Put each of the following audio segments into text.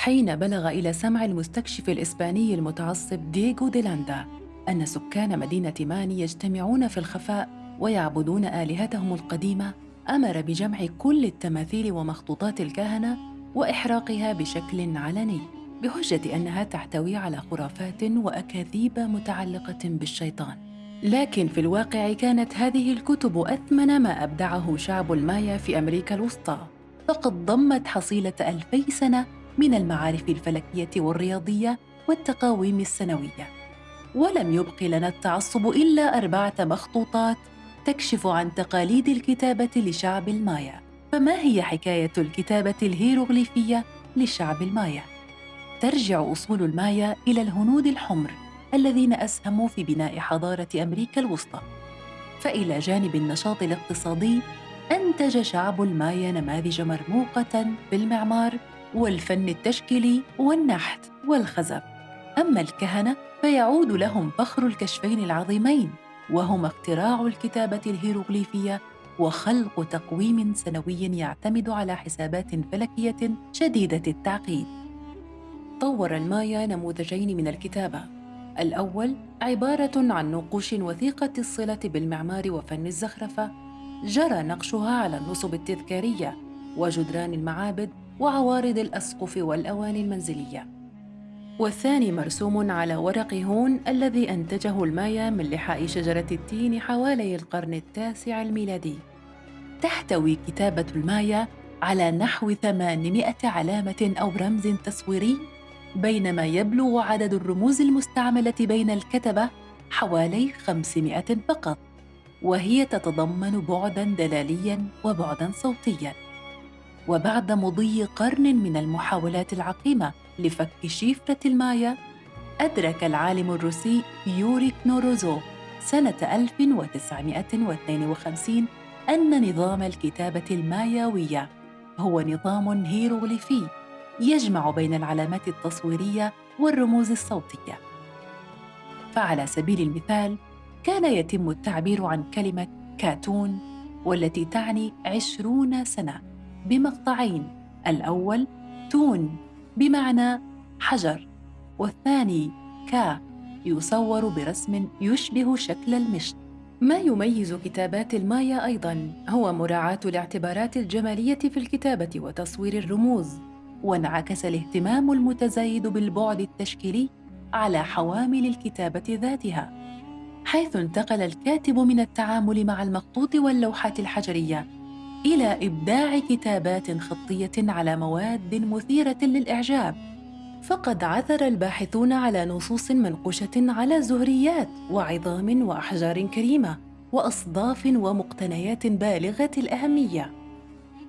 حين بلغ إلى سمع المستكشف الإسباني المتعصب ديغو ديلاندا أن سكان مدينة ماني يجتمعون في الخفاء ويعبدون آلهتهم القديمة أمر بجمع كل التماثيل ومخطوطات الكهنة وإحراقها بشكل علني بحجة أنها تحتوي على خرافات وأكاذيب متعلقة بالشيطان. لكن في الواقع كانت هذه الكتب أثمن ما أبدعه شعب المايا في أمريكا الوسطى فقد ضمت حصيلة ألفي سنة من المعارف الفلكية والرياضية والتقاويم السنوية. ولم يبق لنا التعصب إلا أربعة مخطوطات تكشف عن تقاليد الكتابة لشعب المايا. فما هي حكاية الكتابة الهيروغليفية لشعب المايا؟ ترجع أصول المايا إلى الهنود الحمر الذين أسهموا في بناء حضارة أمريكا الوسطى. فإلى جانب النشاط الاقتصادي أنتج شعب المايا نماذج مرموقة في المعمار والفن التشكيلي والنحت والخزف أما الكهنة فيعود لهم فخر الكشفين العظيمين وهما اختراع الكتابة الهيروغليفية وخلق تقويم سنوي يعتمد على حسابات فلكية شديدة التعقيد. طور المايا نموذجين من الكتابة، الأول عبارة عن نقوش وثيقة الصلة بالمعمار وفن الزخرفة، جرى نقشها على النصب التذكارية وجدران المعابد وعوارض الأسقف والأواني المنزلية. والثاني مرسوم على ورق هون الذي أنتجه المايا من لحاء شجرة التين حوالي القرن التاسع الميلادي. تحتوي كتابة المايا على نحو 800 علامة أو رمز تصويري بينما يبلغ عدد الرموز المستعملة بين الكتبة حوالي 500 فقط وهي تتضمن بعداً دلالياً وبعداً صوتياً وبعد مضي قرن من المحاولات العقيمة لفك شفرة المايا أدرك العالم الروسي يوري كنوروزوف سنة 1952 أن نظام الكتابة الماياوية هو نظام هيروغليفي يجمع بين العلامات التصويرية والرموز الصوتية. فعلى سبيل المثال، كان يتم التعبير عن كلمة كاتون والتي تعني عشرون سنة بمقطعين. الأول تون بمعنى حجر والثاني كا يصور برسم يشبه شكل المشط. ما يميز كتابات المايا أيضا؟ هو مراعاة الاعتبارات الجمالية في الكتابة وتصوير الرموز. وانعكس الاهتمام المتزايد بالبعد التشكيلي على حوامل الكتابة ذاتها. حيث انتقل الكاتب من التعامل مع المخطوط واللوحات الحجرية إلى إبداع كتابات خطية على مواد مثيرة للإعجاب. فقد عثر الباحثون على نصوص منقوشة على زهريات وعظام وأحجار كريمة وأصداف ومقتنيات بالغة الأهمية.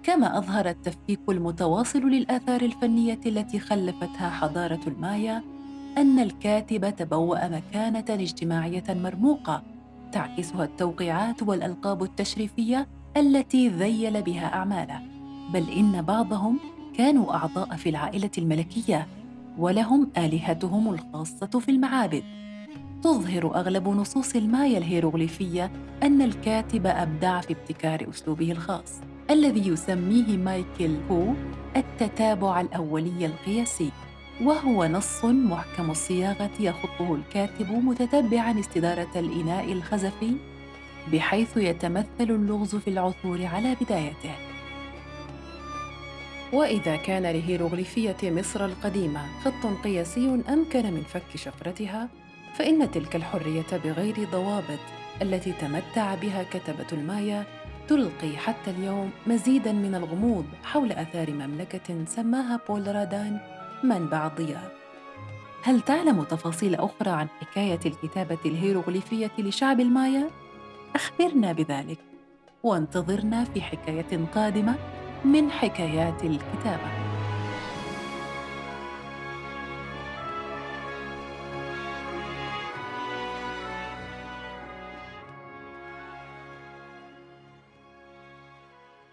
كما أظهر التفكيك المتواصل للآثار الفنية التي خلفتها حضارة المايا أن الكاتب تبوأ مكانة اجتماعية مرموقة تعكسها التوقيعات والألقاب التشريفية التي ذيل بها أعماله بل إن بعضهم كانوا أعضاء في العائلة الملكية ولهم آلهتهم الخاصة في المعابد. تظهر أغلب نصوص المايا الهيروغليفية أن الكاتب أبدع في ابتكار أسلوبه الخاص الذي يسميه مايكل هو التتابع الأولي القياسي وهو نص محكم الصياغة يخطه الكاتب متتبعا استدارة الإناء الخزفي بحيث يتمثل اللغز في العثور على بدايته. وإذا كان لهيروغليفية مصر القديمة خط قياسي أمكن من فك شفرتها فإن تلك الحرية بغير ضوابط التي تمتع بها كتبة المايا تلقي حتى اليوم مزيدا من الغموض حول آثار مملكة سماها بول رادان منبع الضياء. هل تعلم تفاصيل أخرى عن حكاية الكتابة الهيروغليفية لشعب المايا؟ أخبرنا بذلك وانتظرنا في حكاية قادمة من حكايات الكتابة.